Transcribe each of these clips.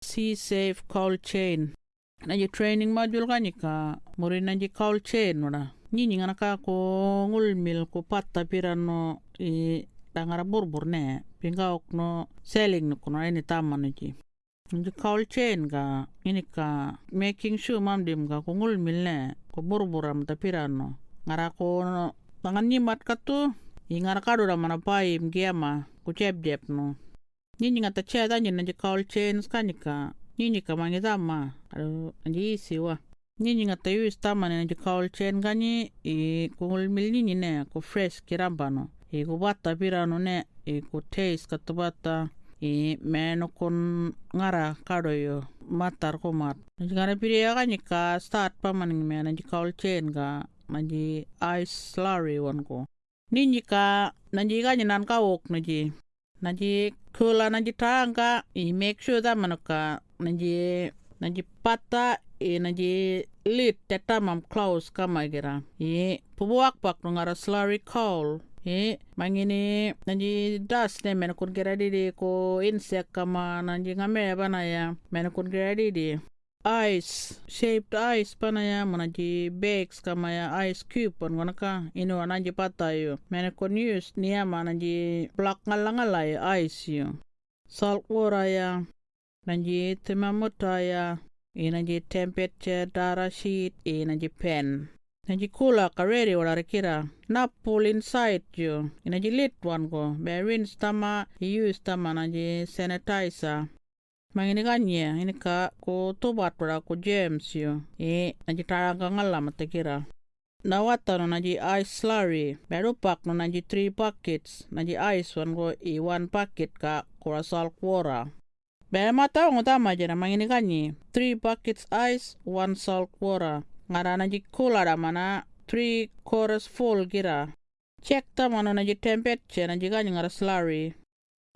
sea safe cold chain. Naji training module kanika muri naji cold chain wala. Nyinyi ngana ka ko ngulmil ko patta pirano i dangara burbur ne. Pinga okno selling no kono ini tamano ji Nji cold chain ga ini ka making sure mam dim ga ko ngulmil ne ko burburam ta pirano ngara ko tangan nyimat katu i ngara kadu mana pai mgiama ko jeb no nyinyi ngata cheda nyina nji cold chains kanika nyinyi ka mangizama ado nji isi wa nyinyi ngata use tamane nji cold chain gani i kungul mil nyinyi ne ko fresh kirambano i ko bata pirano ne i ko taste katubata i meno kon ngara kado yo matar ko mat. Nji ngara piri ya gani ka start pamaning me nji cold chain ga manji ice slurry wan ko ninyi ka nanji gani nan ka wok naji naji kula naji tanga i make sure that manuka naji naji pata i naji lit teta mam close kama gira i pubuak pak ngara slurry coal. I mangini naji dust ne men kun gira didi ko insect kama naji ngame bana ya men kun gira didi ice shaped ice pana ya manaji bags kama ya ice cube pon gona ka ino naji pata yo. Men kon use niya manaji black ngala ngala ya ice yo. Salt water ya naji thermometer ya inaji temperature data sheet inaji pen. Naji kula kareri wala kira na pull inside yo. Inaji lit one go be rinse tama use tama naji sanitizer mangini kanye ini ka ko tobat wala ko james yo e naji taranga ngala matakira na wata no naji ice slurry beru pak no naji 3 buckets naji ice one go i one bucket ka kura salt water Bere mata ngo tama jena mangini kanyi 3 buckets ice 1 salt water ngara naji kula da mana 3 quarters full gira check tama no naji temperature naji kanyi ngara slurry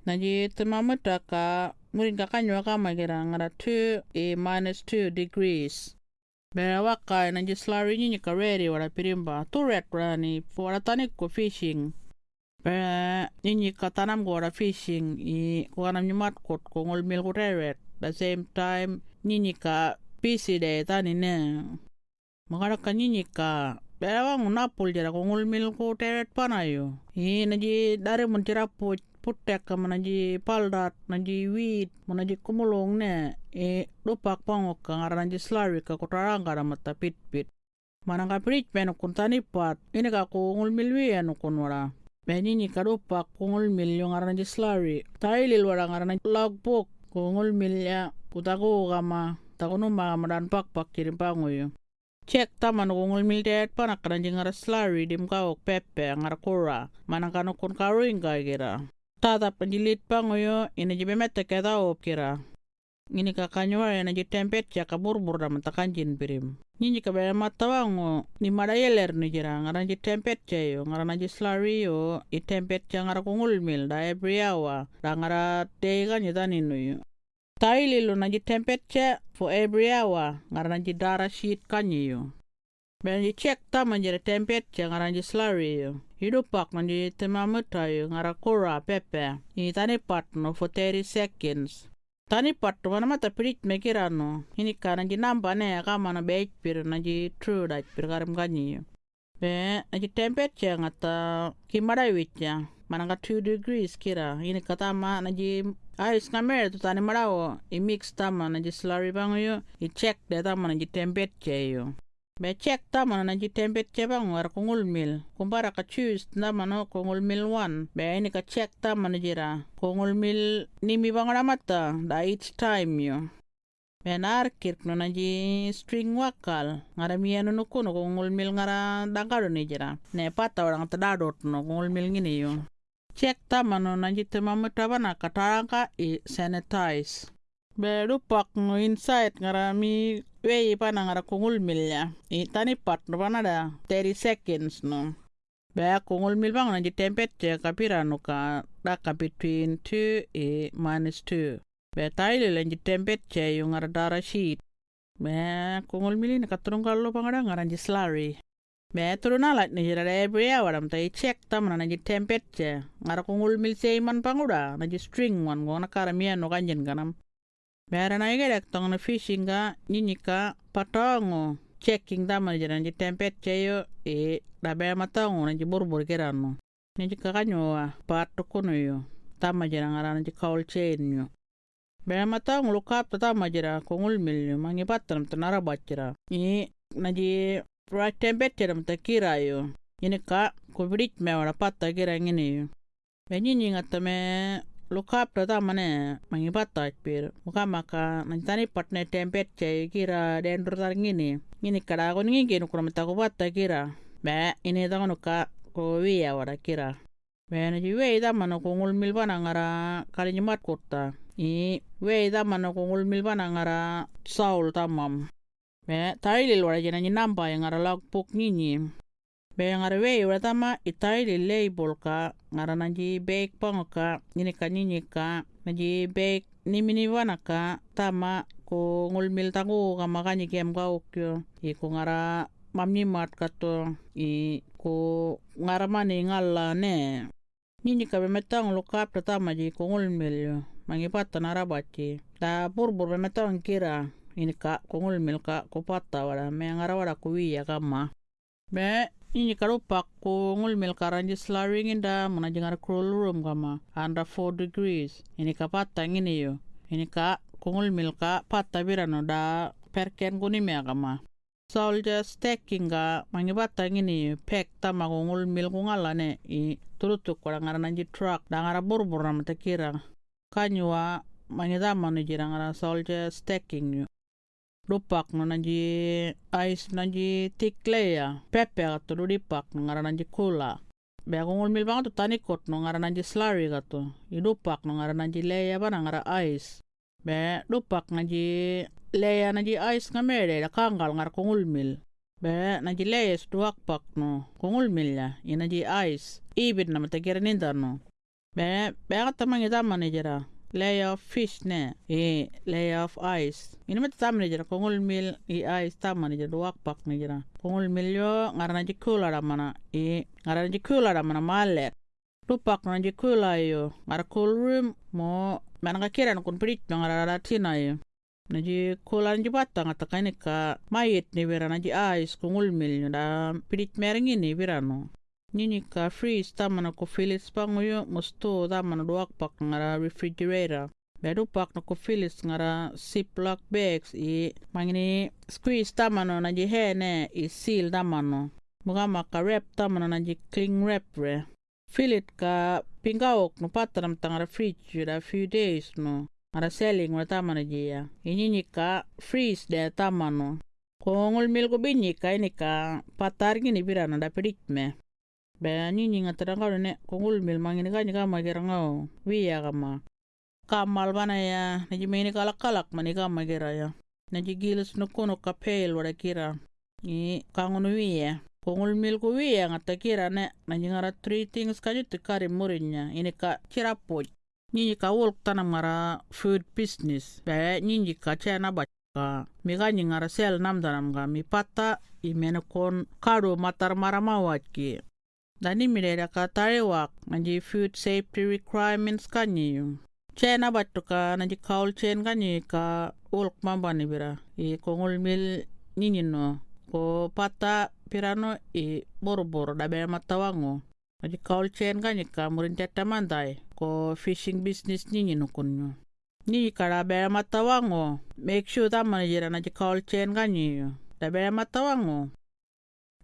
naji thermometer ka murin ka kanyo kama gira ngara 2 e minus 2 degrees. Bere waka naji slurry nyinyi ka ready wala pirimba. Tu red rani wala tanik ko fishing. Bere nyinyi ka tanam ko wala fishing i ko kanam nyumat kot ko ngol mil ko red the same time nyinyi ka busy de tani ne. Makara ka nyinyi ka bere wang napul jara ko ngol mil ko red panayo i naji dari mun tira po putek ka manaji paldat naji wheat manaji kumulong ne e lupak pangok ka ngara naji slurry ka kotarang ka mata pit pit manang ka bridge peno kuntani pat ini ka ko ngol milwi ano kunwara Benini karupa kungol mil yung aran di slurry. Tailil warang aran logbook kungol mil ya utago kama takuno mamaran pakpak kirim pangoyo. Check taman kungol mil det panak karan jing ara slurry dim kawok pepe ang ara kura. Manang kano kun karuing ka kira. Tatap panjilit pangoyo ina jibe mete keta op kira. Ngini ka kanywa ina ji tempet ya kaburbur da matakanjin pirim. Nyinyi ka bere matawango ni mara yeler ni jira ngaran ji tempet yo ngaran ji slurry yo i tempet ya ngara kungul mil da hour da ngara tega ni tani no yo. Taili lo na ji tempet for every hour ngaran ji dara sheet kanyi yo. Bere ji check tama jira tempet ya ngaran slurry yo. Hidupak na ji thermometer yo ngara kura pepe. I tani pat no for 30 seconds. tani pattu mana mata pirit mekirano ini kana ji namba ne kama na be pir na ji true da pir karam ganyi be na ji temperature ngata wicha mana ka 2 degrees kira. Ini kata ma na ji ice kamer tu tani marawo i mix tama na ji slurry bango yo i check de tama na ji temperature yo be check tama na ji temperature bango ar kungul mil. Kumbara ka choose tama no kungul mil 1 be ini ka check tama na jira kungul mil nimi bango na mata da each time yo. Be na kirk no na ji string wakal. Ngara miano no kuno kungul mil ngara dangaro ni jira ne pata orang tadadot no kungul mil ngini yo. Check tama no na ji thermometer bana kataranga i sanitize. Be rupak no inside ngara mi wei pana ngara kungul mil ya i tani pat no pana da 30 seconds no. Be kungul mil bang na ji temperature kapira no ka da ka between 2 e minus 2 be taile le ji temperature yung ngara dara sheet. Be kungul mil ni katurung kallo pangada ji slurry. Be turun alat ni jira every hour am tai check tam na ji temperature. Ngara kungul mil seiman panguda na ji string wan go na karamian no kanjen kanam bera na igedek tong na fishing ga nyinyi ka patongo checking dama jira nji tempet cheyo e da bera matongo na nji burbur kirano nji kakanyoa pato kuno yo tama jira ngara nji kaul chain yo bera matongo lu kap tama jira kongul milyo mangi patanam tanara bachira i naji right tempet jira mta kira yo ini ka kubrit mewara patta kira ngini yo Benyi ngatame lukap ta mane mangi bata pir muka maka nantani patne tempet cai kira dendur tar ngini ngini kada ko ngi genu kura mata ko bata kira. Be ini ta ka ko wiya wara kira. Be na ji wei da mano ko ngul mil bana ngara kali nyimat kota. I wei da mano ko ngul mil bana ngara saul tamam. Be tailil wara jena namba yang ngara log puk ngini be ngara wei wara tama itaili label ka ngara nanji bake pango ka ini ka nini ka nanji bake nimini wana ka tama ko ngulmil tangu ka makani kem ka ukyo i ko ngara mamni mat kato i ko ngara mani ngala ne. Nini ka bemetang lo kap tama ji ko ngulmil yo mangi pata narabati da burbur bemetang kira ini ka ko ngulmil ka ko wala me ngara wala ko wiya kama. Be ini karupak ko ngulmil karanji slaring inda muna jangar crawl room kama. Under 4 degrees. Ini ka patta ini yo. Ini ka ko ngulmil ka patta birano da perken kuni mea kama. Soldier stacking ga mangi patta ini pek tama ko ngulmil ko ngalane i turutuk ko ngara nanji truck da ngara burbur na mata kira kanywa mangi tama ni jira ngara soldier stacking yo dupak no nanji ice nanji thick layer pepe gato do dipak no nanji kula. Be ako ngulmil bang to tani kot no ngara nanji slurry gato i dupak no ngara nanji layer bana ngara ice be dupak nanji layer nanji ice ngamere da kangal ngara ko ngulmil. Be nanji layers duak pak no ko ngulmil ya. I nanji ice ibit na mata kira ninda no be be gata mangi tamani jira layer of fish ne e layer of ice. Ini mata tamani jira kongol mil i ice tamani jira duak pak ni jira. Kongol mil yo ngarana ji kula mana e ngarana ji kula mana malet. Tupak na ji kula yo ngar cool room mo mana kira na kun prit ngara ratina yo. Naji ji ji bata ngata kani ka mayit ni vera naji ice kongol mil yo da prit meringi ini vera no Nini ka freeze tamana ko filis panguyo musto tamana duak pak ngara refrigerator. Bedu pak na ko filis ngara ziploc bags i mangini squeeze tamano na ji hene i seal tamano. Muga maka wrap tamano na ji cling wrap re. Filit ka pingaok no pataram tangara fridge da few days no. Ngara selling wa tamana ji ya. Ini ka freeze de tamano. Kongol mil ko binyi ka ini ka patar gini birana da pedit me. Baya nyinyi nga terangkau ne kongul mil mangini kani kama kirangau wiya kama kamal bana ya naji meni kalak kalak mani kama kira ya. Naji gilis nukuno kapel wada kira. I kangono wiya kongul mil ko wiya ngata kira ne naji ngara three things kaju tikari murinya ini ka kira poj nyinyi ka wolk tanam ngara food business. Baya nyinyi ka chana bat ka. Mi kanyi ngara sel nam danam ga. Mi pata i menekon kado matar maramawat ki Dani mirera ka tarewak nanji food safety requirements kanyi yung. Chena batu ka nanji kaul chen kanyi ka ulk mamba ni bira. I kongul mil nini no. Ko pata pirano i boro-boro da bera matawango. Nanji kaul chen kanyi ka murin teta mandai. Ko fishing business nini no kunyo. Ni kara bera matawango. Make sure tama jira nanji kaul chen kanyi yung. Da bera matawango.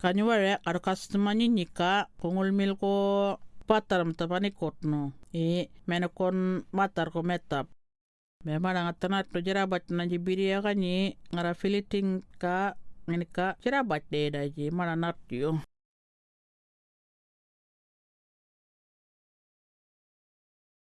Kanyuware karo customer nyika kongol mil ko patar mta pani kotno e mena kon matar ko metap me mana ngatanat to jerabat na jibiri ya kanyi ngara filiting ka ngini ka jerabat de daji mana nat yo